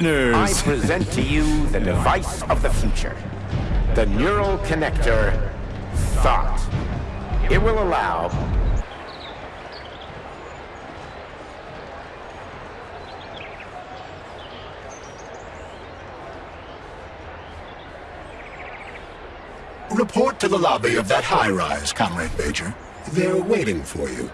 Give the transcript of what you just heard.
I present to you the device of the future. The neural connector, Thought. It will allow... Report to the lobby of that high-rise, Comrade Major. They're waiting for you.